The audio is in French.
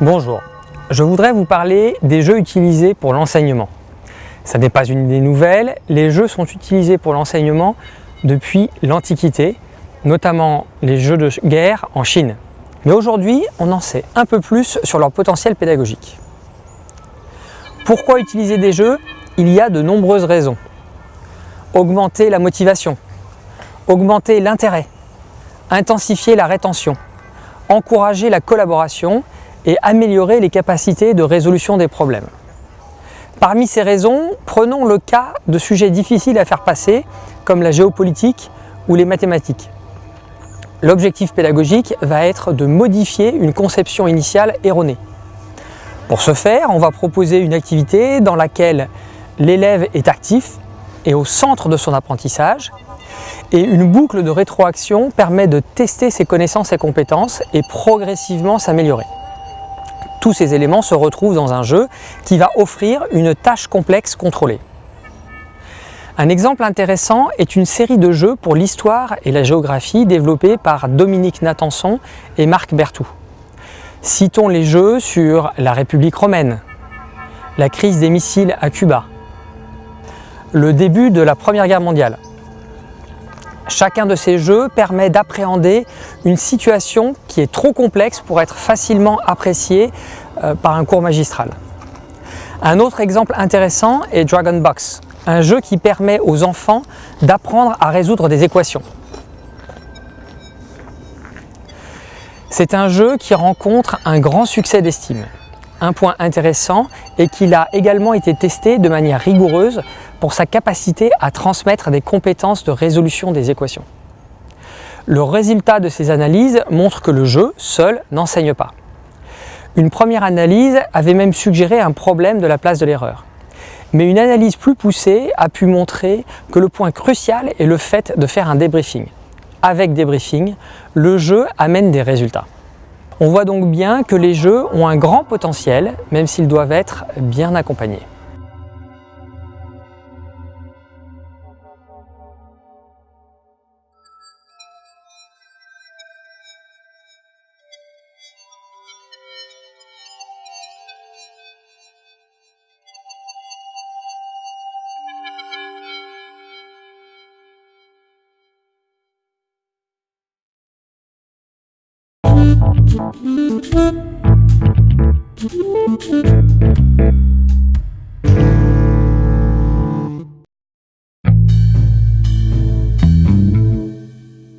Bonjour, je voudrais vous parler des jeux utilisés pour l'enseignement. Ça n'est pas une idée nouvelle, les jeux sont utilisés pour l'enseignement depuis l'Antiquité, notamment les jeux de guerre en Chine. Mais aujourd'hui, on en sait un peu plus sur leur potentiel pédagogique. Pourquoi utiliser des jeux Il y a de nombreuses raisons. Augmenter la motivation, augmenter l'intérêt, intensifier la rétention, encourager la collaboration et améliorer les capacités de résolution des problèmes. Parmi ces raisons, prenons le cas de sujets difficiles à faire passer, comme la géopolitique ou les mathématiques. L'objectif pédagogique va être de modifier une conception initiale erronée. Pour ce faire, on va proposer une activité dans laquelle l'élève est actif et au centre de son apprentissage, et une boucle de rétroaction permet de tester ses connaissances et compétences et progressivement s'améliorer. Tous ces éléments se retrouvent dans un jeu qui va offrir une tâche complexe contrôlée. Un exemple intéressant est une série de jeux pour l'histoire et la géographie développés par Dominique Natanson et Marc Bertou. Citons les jeux sur la République romaine, la crise des missiles à Cuba, le début de la Première Guerre mondiale, Chacun de ces jeux permet d'appréhender une situation qui est trop complexe pour être facilement appréciée euh, par un cours magistral. Un autre exemple intéressant est Dragon Box, un jeu qui permet aux enfants d'apprendre à résoudre des équations. C'est un jeu qui rencontre un grand succès d'estime. Un point intéressant est qu'il a également été testé de manière rigoureuse pour sa capacité à transmettre des compétences de résolution des équations. Le résultat de ces analyses montre que le jeu, seul, n'enseigne pas. Une première analyse avait même suggéré un problème de la place de l'erreur. Mais une analyse plus poussée a pu montrer que le point crucial est le fait de faire un débriefing. Avec débriefing, le jeu amène des résultats. On voit donc bien que les jeux ont un grand potentiel, même s'ils doivent être bien accompagnés.